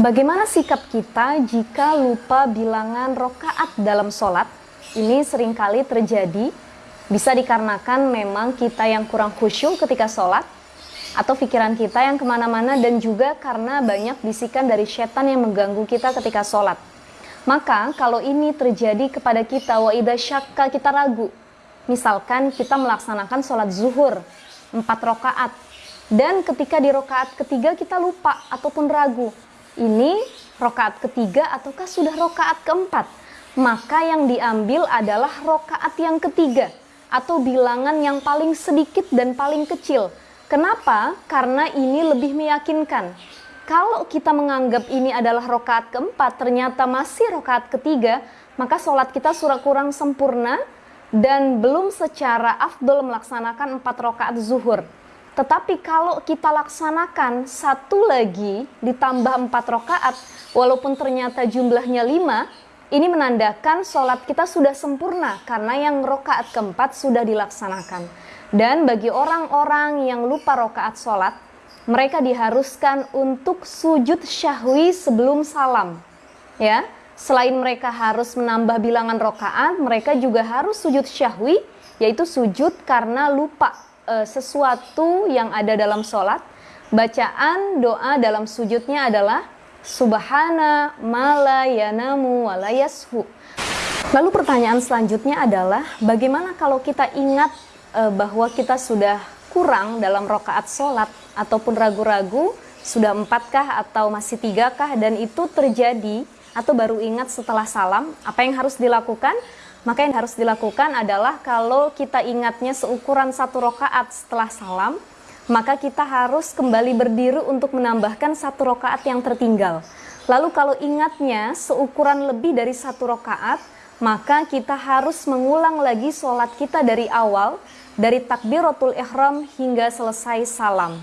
Bagaimana sikap kita jika lupa bilangan rokaat dalam sholat? Ini sering kali terjadi, bisa dikarenakan memang kita yang kurang khusyuk ketika sholat, atau pikiran kita yang ke mana-mana, dan juga karena banyak bisikan dari setan yang mengganggu kita ketika sholat. Maka kalau ini terjadi kepada kita, wa syakka kita ragu. Misalkan kita melaksanakan sholat zuhur, empat rokaat, dan ketika di rokaat ketiga kita lupa ataupun ragu, ini rokaat ketiga ataukah sudah rokaat keempat? Maka yang diambil adalah rokaat yang ketiga atau bilangan yang paling sedikit dan paling kecil. Kenapa? Karena ini lebih meyakinkan. Kalau kita menganggap ini adalah rokaat keempat, ternyata masih rokaat ketiga, maka sholat kita surah kurang sempurna dan belum secara afdol melaksanakan empat rokaat zuhur. Tetapi kalau kita laksanakan satu lagi ditambah empat rokaat, walaupun ternyata jumlahnya lima, ini menandakan sholat kita sudah sempurna karena yang rokaat keempat sudah dilaksanakan. Dan bagi orang-orang yang lupa rokaat sholat, mereka diharuskan untuk sujud syahwi sebelum salam. Ya, selain mereka harus menambah bilangan rokaat, mereka juga harus sujud syahwi, yaitu sujud karena lupa uh, sesuatu yang ada dalam sholat, bacaan doa dalam sujudnya adalah Subhana malayanamu walayashu. Lalu pertanyaan selanjutnya adalah bagaimana kalau kita ingat uh, bahwa kita sudah kurang dalam rokaat sholat ataupun ragu-ragu sudah empatkah atau masih tigakah dan itu terjadi atau baru ingat setelah salam apa yang harus dilakukan maka yang harus dilakukan adalah kalau kita ingatnya seukuran satu rokaat setelah salam, maka kita harus kembali berdiri untuk menambahkan satu rokaat yang tertinggal. Lalu kalau ingatnya seukuran lebih dari satu rokaat, maka kita harus mengulang lagi sholat kita dari awal, dari takbiratul ihram hingga selesai salam.